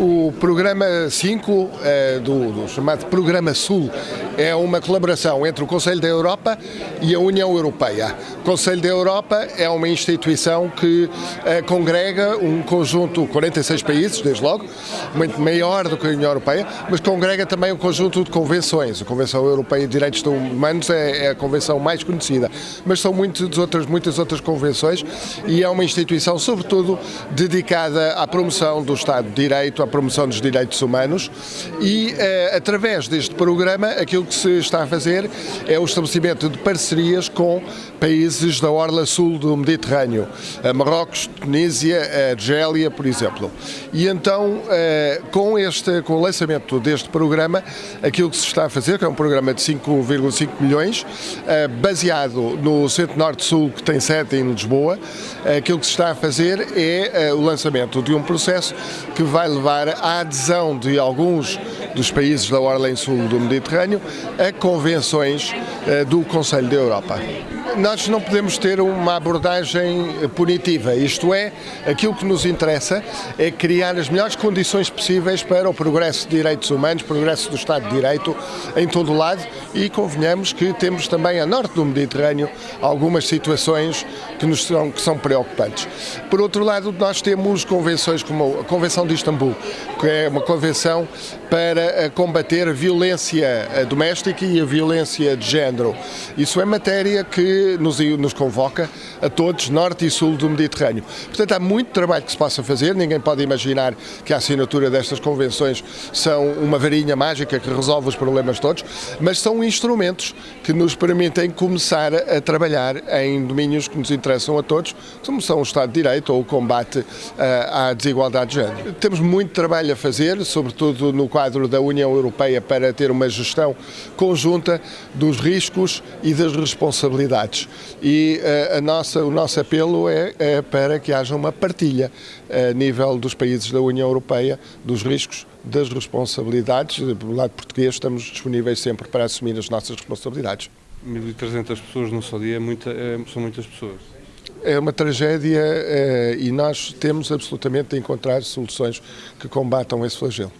O programa 5, é, do, do, chamado Programa Sul, é uma colaboração entre o Conselho da Europa e a União Europeia. O Conselho da Europa é uma instituição que é, congrega um conjunto, 46 países, desde logo, muito maior do que a União Europeia, mas congrega também um conjunto de convenções. A Convenção Europeia de Direitos Humanos é, é a convenção mais conhecida, mas são muitas outras, muitas outras convenções e é uma instituição, sobretudo, dedicada à promoção do Estado de Direito, promoção dos direitos humanos e, eh, através deste programa, aquilo que se está a fazer é o estabelecimento de parcerias com países da orla sul do Mediterrâneo, Marrocos, Tunísia, Argélia, por exemplo. E então, eh, com, este, com o lançamento deste programa, aquilo que se está a fazer, que é um programa de 5,5 milhões, eh, baseado no Centro-Norte-Sul, que tem sede em Lisboa, aquilo que se está a fazer é o lançamento de um processo que vai levar levar à adesão de alguns dos países da Orla Sul do Mediterrâneo a convenções eh, do Conselho da Europa nós não podemos ter uma abordagem punitiva, isto é, aquilo que nos interessa é criar as melhores condições possíveis para o progresso de direitos humanos, progresso do Estado de Direito em todo o lado e convenhamos que temos também a norte do Mediterrâneo algumas situações que, nos são, que são preocupantes. Por outro lado, nós temos convenções como a Convenção de Istambul, que é uma convenção para eh, combater a violência eh, doméstica e a violência de género. Isso é matéria que nos, nos convoca a todos, norte e sul do Mediterrâneo. Portanto, há muito trabalho que se possa fazer, ninguém pode imaginar que a assinatura destas convenções são uma varinha mágica que resolve os problemas todos, mas são instrumentos que nos permitem começar a trabalhar em domínios que nos interessam a todos, como são o Estado de Direito ou o combate uh, à desigualdade de género. Temos muito trabalho a fazer, sobretudo no quadro da União Europeia, para ter uma gestão conjunta dos riscos e das responsabilidades e uh, a nossa, o nosso apelo é, é, para que haja uma partilha a nível dos países da União Europeia dos riscos, das responsabilidades. Do lado português estamos disponíveis sempre para assumir as nossas responsabilidades. 1.300 pessoas num só dia é muita, é, são muitas pessoas. É uma tragédia é, e nós temos absolutamente de encontrar soluções que combatam esse flagelo.